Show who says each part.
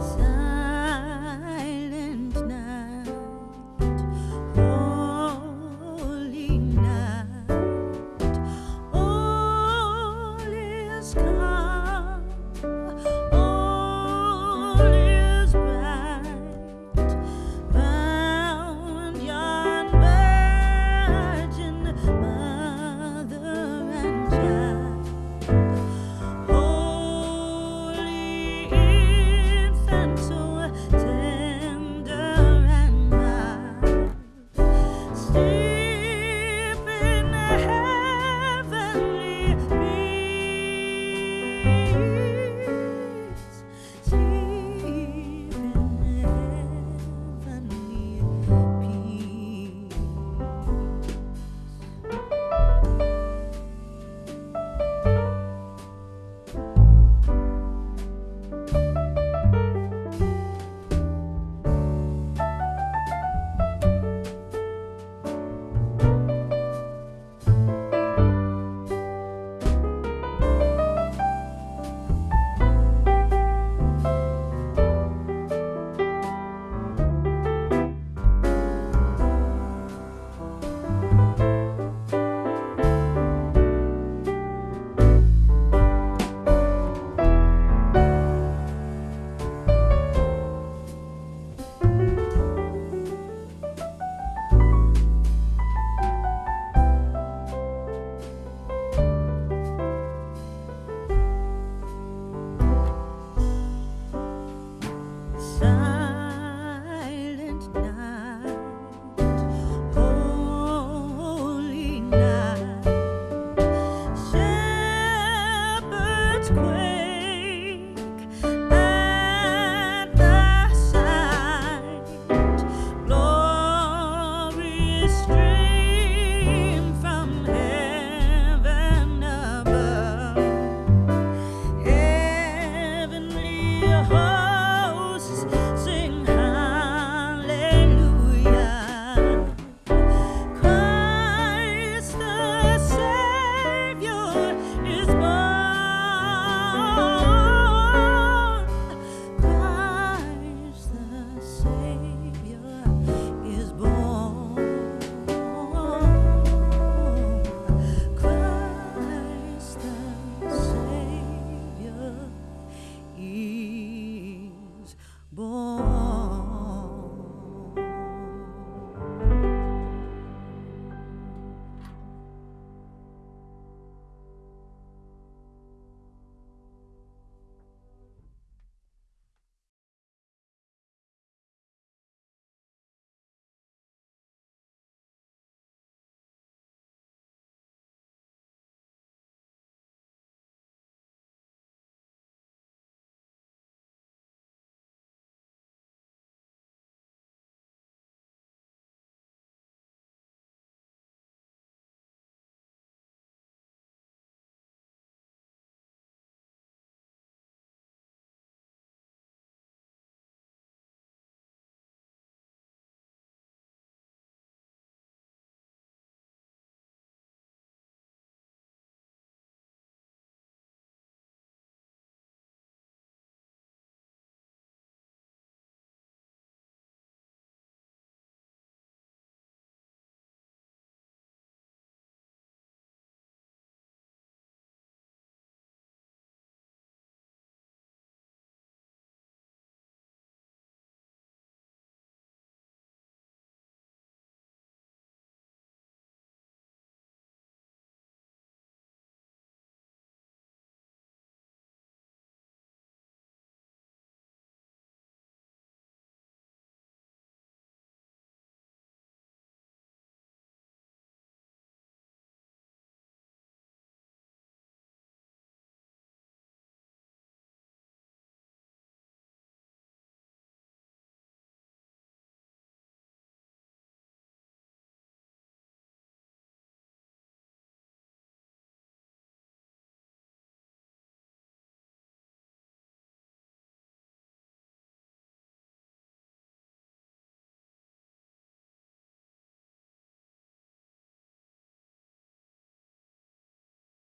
Speaker 1: Sun. 亏。